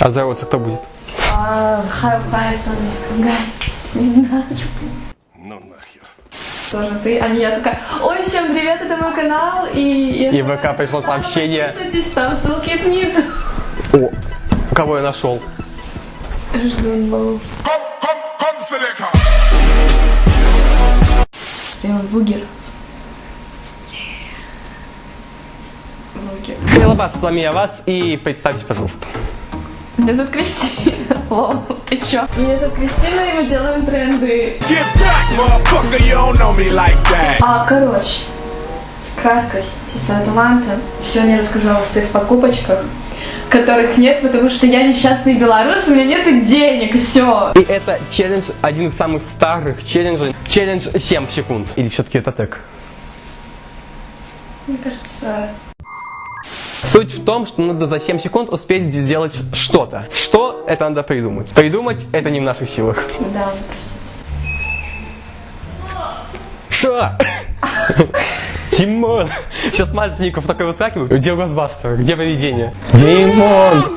А здороваться кто будет? А, хай, хай, Соня, Кангай. Не знаю. Ну нахер. Тоже ты, а не я такая, ой, всем привет, это мой канал, и... И в ВК пришло сообщение. Подписывайтесь, там ссылки снизу. О, кого я нашел? Жду баллов. Прямо бугер. Бугер. Милобас, с вами я вас, и представьте, пожалуйста. Меня зовут Кристина. Лол, ты чё? Меня зовут Кристина, и мы делаем тренды. Get back, motherfucker, you don't know me like that. А, короче, краткость, сестра таланта. Сегодня я расскажу о своих покупочках, которых нет, потому что я несчастный белорус, у меня нет денег, все. И это челлендж, один из самых старых челленджей. Челлендж 7 секунд. Или все-таки это так? Мне кажется, Суть в том, что надо за 7 секунд успеть сделать что-то. Что это надо придумать? Придумать это не в наших силах. да, простите. Что? Тимон! Сейчас Мазников такой выскакивает. Где Госбастер? Где поведение? Димон!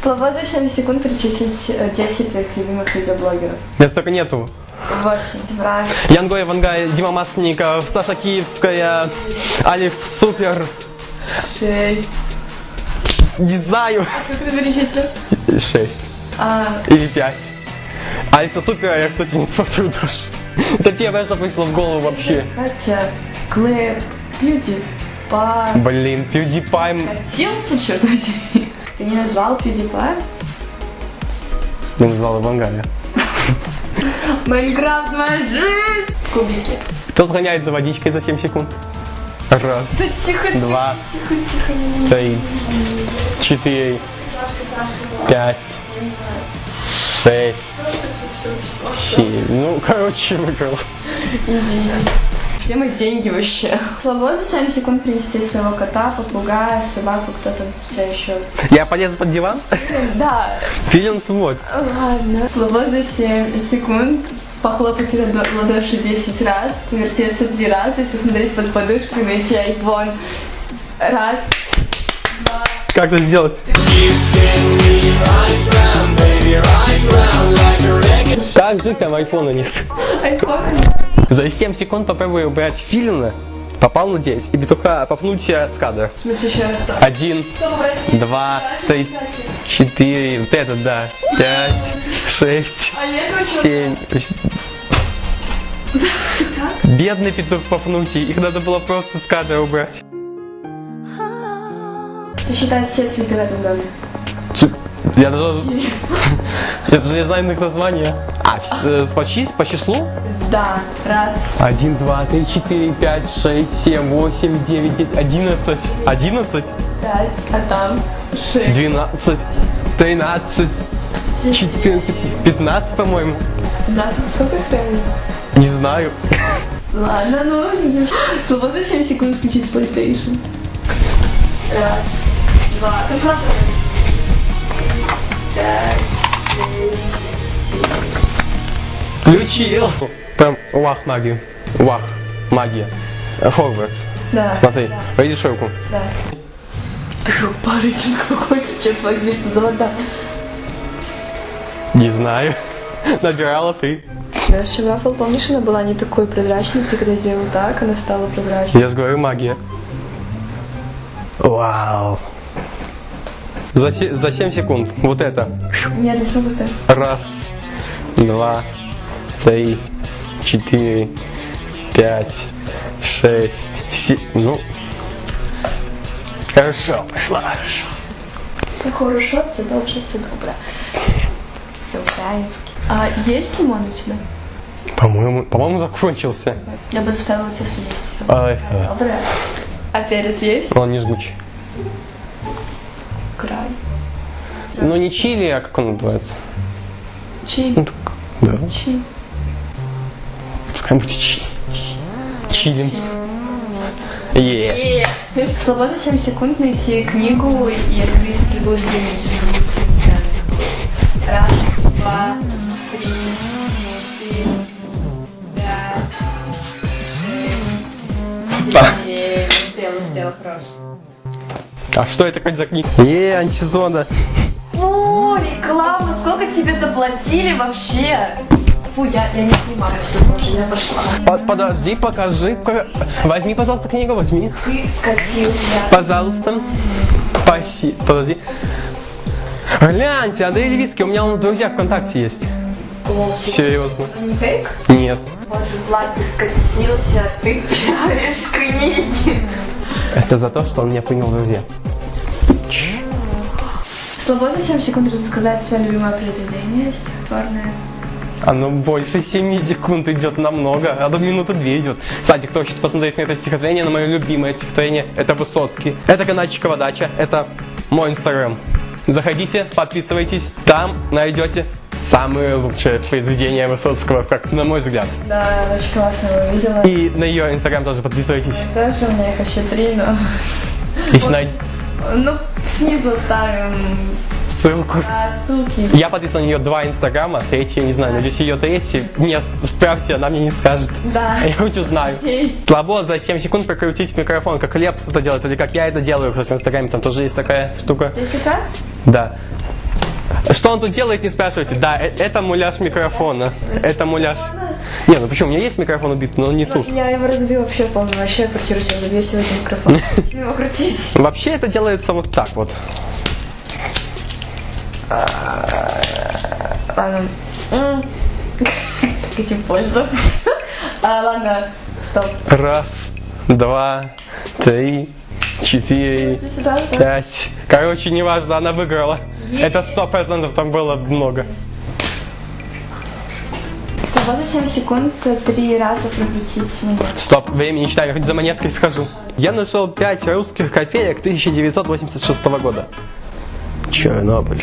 Слова за 7 секунд перечислить э, 10 твоих любимых видеоблогеров. Меня столько нету. 8. Правильно. Вангай, Дима Масников, Саша Киевская, Алекс Супер. 6. Не знаю. Как ты перечислил? 6. А, Или 5. Алекса Супера я, кстати, не смотрю даже. Это первое, что пришло в голову вообще. Катя, Клэп, Пьюди, Па... Блин, PewDiePie. Катился, черт возьми. Ты не назвал PewDiePie? Я назвал Вангая. Майнкрафт моя жизнь! Кубики. Кто сгоняет за водичкой за 7 секунд? Раз, Да тихо, тихо, два, тихо, тихо, не- три, четыре, пять, шесть, семь. Ну, короче, выиграл. Где мои деньги вообще? Слабо за 7 секунд принести своего кота, попугая, собаку, кто там все еще. Я полезу под диван? Да, Филин вот. ладно. Слабо за 7 секунд похлопать себя в ладоши 10 раз, повертеться 3 раза, и посмотреть под подушку и найти айфон. Раз, два, Как это сделать? Как же там айфона нет? айфон. За 7 секунд попробую убрать Филина. Попал, надеюсь, и петуха попнуть э, с кадра. В смысле, еще раз что? Один, два, три, четыре, вот это да, пять, шесть, А семь. Бедный петух попнуть, их надо было просто с кадра убрать. Сосчитать все цветы в этом доме. Я даже... Я даже не знаю их названия. А, э, по, по числу? Да, раз, Один, два, три, четыре, пять, шесть, семь, восемь, девять, десять, одиннадцать. Одиннадцать? пять, а там шесть. Двенадцать, тринадцать, четырнадцать, пятнадцать, по-моему. Ты сколько их времени? Не знаю. Ладно, ну, за 7 секунд включить PlayStation. Раз, два, правда? Пять, Включил. Прям вах магию. Вах магия. Хогвартс. Да. Смотри, видишь руку? да. Парень какой-то, черт возьми, что за вода. Не знаю. Набирала ты. Наша рафл, помнишь, она была не такой прозрачной, ты когда сделал так, она стала прозрачной. Я же говорю магия. Вау. За, за 7 секунд. Вот это. Нет, не смогу ставить. Раз, два, три, четыре, пять, шесть, семь. Ну. Хорошо, пошла. Хорошо. Все хорошо, це добре, це добре. Це українське. А есть лимон у тебя? По-моему, по-моему, закончился. Я бы заставила тебя съесть. Ай, Добре. А перец есть? он не жгучий. Ну не чили, а как он называется? Чили. Ну так, да. Чили. Пускай будет чили. Чилим. Е. Слова за 7 секунд найти книгу и открыть любую страницу. Раз, два, три, четыре, пять, шесть, семь, успела, успела, хорош. А что это хоть за книга? Е, антизона. Фу, реклама, сколько тебе заплатили вообще? Фу, я, я не снимаю все тоже, я пошла. По- Подожди, покажи. ка- Возьми, пожалуйста, книгу, возьми. Ты скатился. Пожалуйста. Спасибо. Подожди. Гляньте, Андрей Левицкий, у меня он в друзьях ВКонтакте есть. Лоси. Серьезно. Не фейк? Нет. Боже, Влад, ты скатился, ты пиаришь книги. Это за то, что он меня принял в друзья. Свободно 7 секунд рассказать свое любимое произведение стихотворное. Оно больше 7 секунд идет намного, а до минуты 2 идет. Кстати, кто хочет посмотреть на это стихотворение, на мое любимое стихотворение, это Высоцкий. Это каналчик Водача, это мой инстаграм. Заходите, подписывайтесь, там найдете самые лучшие произведения Высоцкого, как на мой взгляд. Да, очень классно его видела. И на ее инстаграм тоже подписывайтесь. Тоже у меня их еще три, но... Если най- Ну, снизу оставим ссылку. а, ссылки. Я подписан на нее два инстаграма, третий я не знаю, надеюсь ее третий. Мне справьте, она мне не скажет. Да. Я хоть узнаю. Окей. Слабо за 7 секунд прокрутить микрофон, как Лепс это делает, или как я это делаю, кстати, в Инстаграме там тоже есть такая штука. 10 раз? Да. Что он тут делает, не спрашивайте. Да, э- это муляж микрофона. Это муляж. Не, ну почему? У меня есть микрофон убит, но не тут. Я его разбью вообще полностью. Вообще квартиру себе забью сегодня микрофон. Его крутить? Вообще это делается вот так вот. Ладно. М. Как этим пользоваться? А, ладно, стоп. Раз, два, три, четыре, пять. Короче, неважно, она выиграла. Это сто процентов там было много. Свобода 7 секунд, три раза прокрутить монету. Стоп, время не считаем, я хоть за монеткой схожу. Я нашел 5 русских копеек 1986 года. Чернобыль.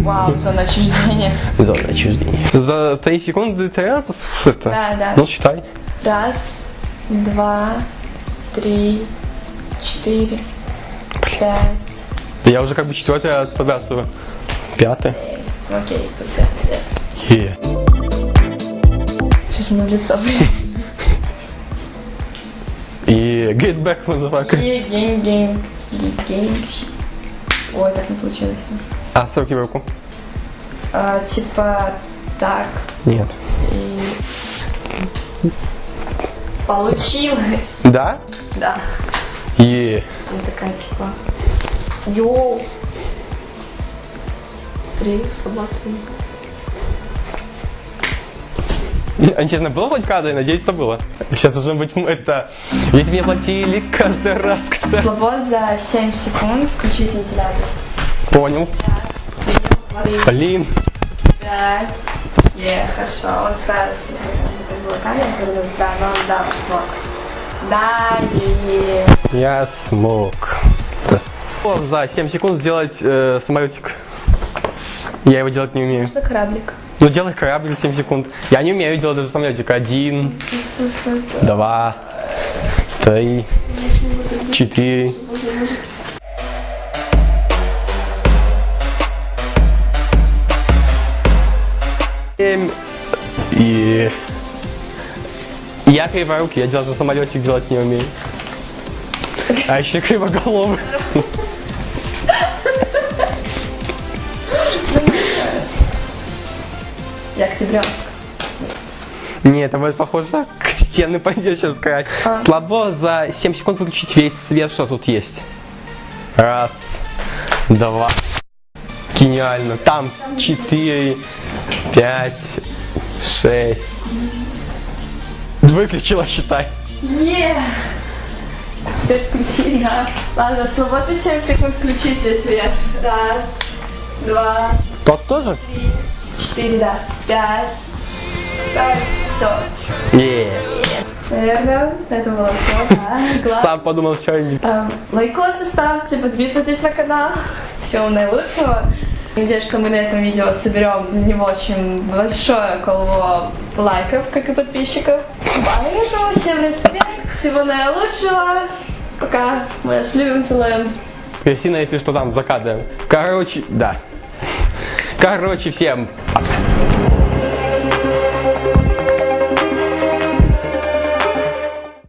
Вау, зона отчуждения. Зона отчуждения. За 3 секунды ты раз с- это? Да, да. Ну, считай. Раз, два, три, четыре, пять. Да Я уже как бы четвертый раз побрасываю. Пятый. Э, Окей, пускай. Yeah. Сейчас мне в лицо. И get back, motherfucker. И game, game, game. Ой, так не получилось. А, с руки в руку. А, типа так Нет. и получилось. Да? Да. Е. Я такая типа. Йоу. Три слабоsti. А честно, было хоть кадры? Надеюсь, это было. Сейчас должно быть это... Ведь мне платили каждый раз. каждый. Слабо за 7 секунд включить вентилятор. Понял. Блин. Пять. Е, хорошо, он справился. Да, но он да, смог. Да, е, е. Я смог. Да. За 7 секунд сделать э, самолетик. Я его делать не умею. Это кораблик. Ну, делай корабль за 7 секунд. Я не умею делать даже самолетик. Один, два, три, четыре. И... Я криворукий, я даже самолетик делать не умею. А еще кривоголовый. Я октябренок. Нет, это будет похоже на стены пойдет сейчас сказать. Слабо за 7 секунд выключить весь свет, что тут есть. Раз, два. Гениально. Там 4, 5, 6. Выключила, считай. Е! Теперь включи я. Ладно, свобода 7 секунд включите свет. Раз, два, Тот тоже? три, четыре, да. Пять. Пять. Все. Не. Наверное, это было все. Да. Сам подумал, что они. Эм, Лайкосы ставьте, подписывайтесь на канал. Всего наилучшего. Надеюсь, что мы на этом видео соберем него очень большое коло лайков, как и подписчиков. Поэтому всем респект, всего наилучшего. Пока. Мы вас любим, целуем. Кристина, если что, там за кадром. Короче, да. Короче, всем пока.